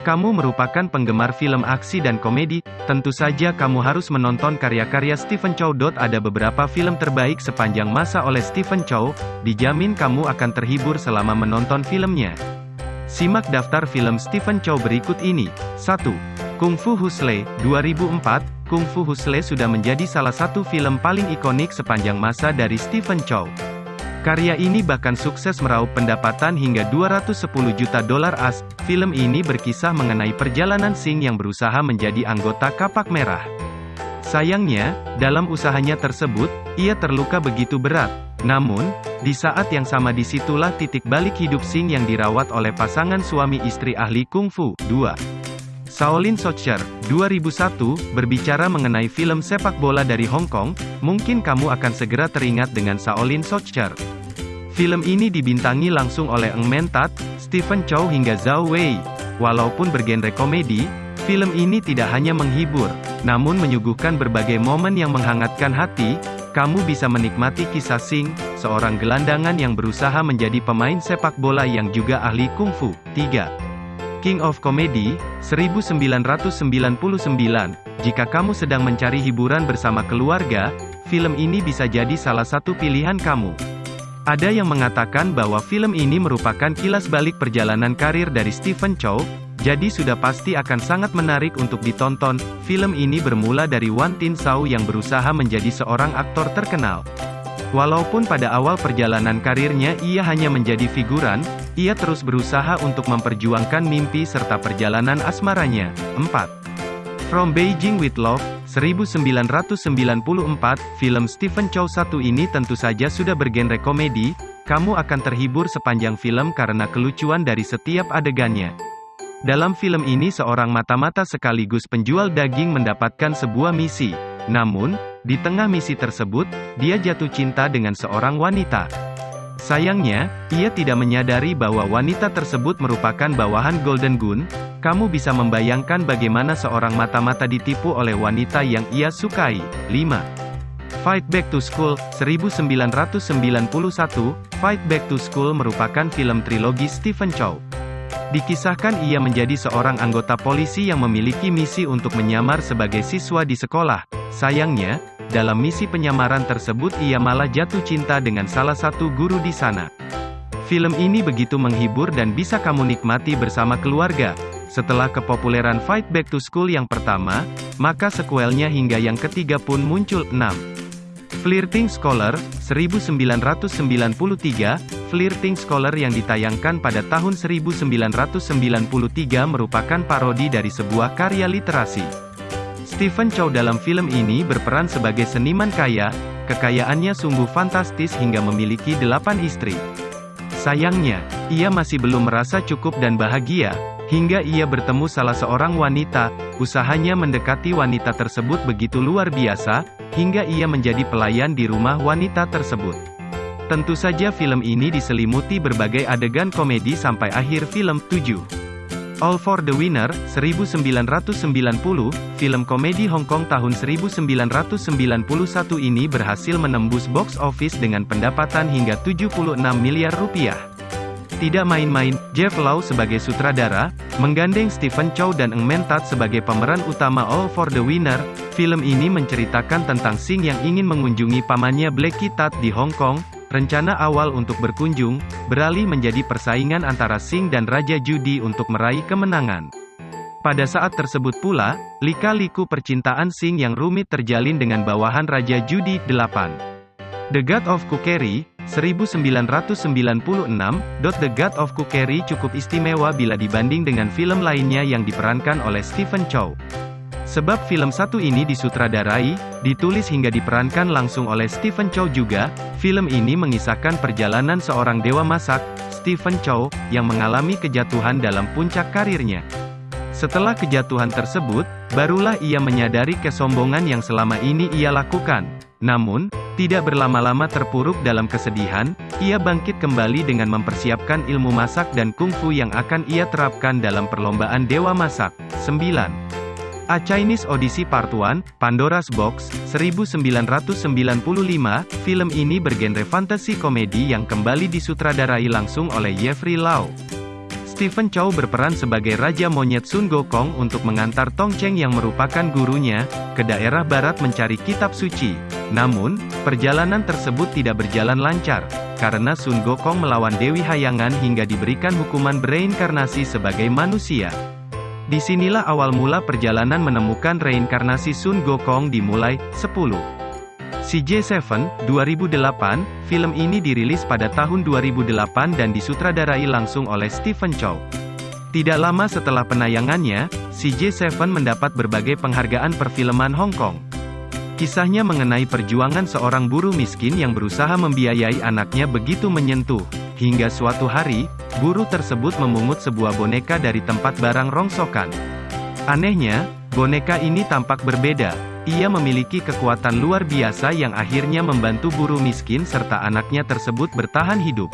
Kamu merupakan penggemar film aksi dan komedi, tentu saja kamu harus menonton karya-karya Stephen Chow. Ada beberapa film terbaik sepanjang masa oleh Stephen Chow, dijamin kamu akan terhibur selama menonton filmnya. Simak daftar film Stephen Chow berikut ini. 1. Kung Fu Hustle, 2004, Kung Fu Hustle sudah menjadi salah satu film paling ikonik sepanjang masa dari Stephen Chow. Karya ini bahkan sukses meraup pendapatan hingga 210 juta dolar as. Film ini berkisah mengenai perjalanan Sing yang berusaha menjadi anggota Kapak Merah. Sayangnya, dalam usahanya tersebut, ia terluka begitu berat. Namun, di saat yang sama di situlah titik balik hidup Sing yang dirawat oleh pasangan suami istri ahli kungfu. 2. Shaolin Soccer, 2001, berbicara mengenai film sepak bola dari Hong Kong, mungkin kamu akan segera teringat dengan Shaolin Soccer. Film ini dibintangi langsung oleh Eng Men Tat, Stephen Chow hingga Zhao Wei. Walaupun bergenre komedi, film ini tidak hanya menghibur, namun menyuguhkan berbagai momen yang menghangatkan hati, kamu bisa menikmati kisah Sing, seorang gelandangan yang berusaha menjadi pemain sepak bola yang juga ahli kungfu. 3. King of Comedy, 1999. Jika kamu sedang mencari hiburan bersama keluarga, film ini bisa jadi salah satu pilihan kamu. Ada yang mengatakan bahwa film ini merupakan kilas balik perjalanan karir dari Stephen Chow, jadi sudah pasti akan sangat menarik untuk ditonton. Film ini bermula dari Wan Tin Sao yang berusaha menjadi seorang aktor terkenal. Walaupun pada awal perjalanan karirnya ia hanya menjadi figuran, ia terus berusaha untuk memperjuangkan mimpi serta perjalanan asmaranya. 4. From Beijing with Love, 1994, film Stephen Chow satu ini tentu saja sudah bergenre komedi, kamu akan terhibur sepanjang film karena kelucuan dari setiap adegannya. Dalam film ini seorang mata-mata sekaligus penjual daging mendapatkan sebuah misi. Namun, di tengah misi tersebut, dia jatuh cinta dengan seorang wanita. Sayangnya, ia tidak menyadari bahwa wanita tersebut merupakan bawahan Golden Gun, kamu bisa membayangkan bagaimana seorang mata-mata ditipu oleh wanita yang ia sukai. 5. Fight Back to School, 1991, Fight Back to School merupakan film trilogi Stephen Chow. Dikisahkan ia menjadi seorang anggota polisi yang memiliki misi untuk menyamar sebagai siswa di sekolah. Sayangnya, dalam misi penyamaran tersebut ia malah jatuh cinta dengan salah satu guru di sana. Film ini begitu menghibur dan bisa kamu nikmati bersama keluarga. Setelah kepopuleran Fight Back to School yang pertama, maka sekuelnya hingga yang ketiga pun muncul, 6. Flirting Scholar, 1993, Flirting Scholar yang ditayangkan pada tahun 1993 merupakan parodi dari sebuah karya literasi. Stephen Chow dalam film ini berperan sebagai seniman kaya, kekayaannya sungguh fantastis hingga memiliki delapan istri. Sayangnya, ia masih belum merasa cukup dan bahagia, Hingga ia bertemu salah seorang wanita, usahanya mendekati wanita tersebut begitu luar biasa, hingga ia menjadi pelayan di rumah wanita tersebut. Tentu saja film ini diselimuti berbagai adegan komedi sampai akhir film, 7. All for the Winner, 1990, film komedi Hong Kong tahun 1991 ini berhasil menembus box office dengan pendapatan hingga 76 miliar rupiah. Tidak main-main, Jeff Lau sebagai sutradara, menggandeng Stephen Chow dan Eng Men Tat sebagai pemeran utama All for the Winner, film ini menceritakan tentang Sing yang ingin mengunjungi pamannya Blackie Tat di Hong Kong, rencana awal untuk berkunjung, beralih menjadi persaingan antara Sing dan Raja Judi untuk meraih kemenangan. Pada saat tersebut pula, lika-liku percintaan Sing yang rumit terjalin dengan bawahan Raja Judi 8. The God of Cookery, 1996, The God of Cookery cukup istimewa bila dibanding dengan film lainnya yang diperankan oleh Stephen Chow. Sebab film satu ini disutradarai, ditulis hingga diperankan langsung oleh Stephen Chow juga, film ini mengisahkan perjalanan seorang dewa masak, Stephen Chow, yang mengalami kejatuhan dalam puncak karirnya. Setelah kejatuhan tersebut, barulah ia menyadari kesombongan yang selama ini ia lakukan. Namun, tidak berlama-lama terpuruk dalam kesedihan, ia bangkit kembali dengan mempersiapkan ilmu masak dan kungfu yang akan ia terapkan dalam perlombaan Dewa Masak. 9. A Chinese Odyssey Part 1, Pandora's Box, 1995, film ini bergenre fantasi komedi yang kembali disutradarai langsung oleh Jeffrey Lau. Stephen Chow berperan sebagai Raja Monyet Sun Gokong untuk mengantar Tong Cheng yang merupakan gurunya, ke daerah barat mencari kitab suci. Namun, perjalanan tersebut tidak berjalan lancar, karena Sun Gokong melawan Dewi Hayangan hingga diberikan hukuman bereinkarnasi sebagai manusia. Di sinilah awal mula perjalanan menemukan reinkarnasi Sun Gokong dimulai, 10. CJ7, 2008, film ini dirilis pada tahun 2008 dan disutradarai langsung oleh Stephen Chow. Tidak lama setelah penayangannya, CJ7 mendapat berbagai penghargaan perfilman Hong Kong. Kisahnya mengenai perjuangan seorang buruh miskin yang berusaha membiayai anaknya begitu menyentuh, hingga suatu hari, buruh tersebut memungut sebuah boneka dari tempat barang rongsokan. Anehnya, boneka ini tampak berbeda, ia memiliki kekuatan luar biasa yang akhirnya membantu buruh miskin serta anaknya tersebut bertahan hidup.